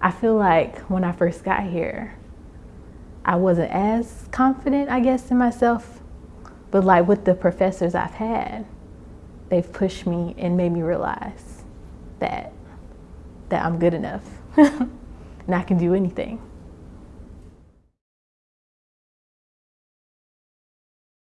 I feel like when I first got here, I wasn't as confident, I guess, in myself. But like with the professors I've had, they've pushed me and made me realize that that I'm good enough and I can do anything.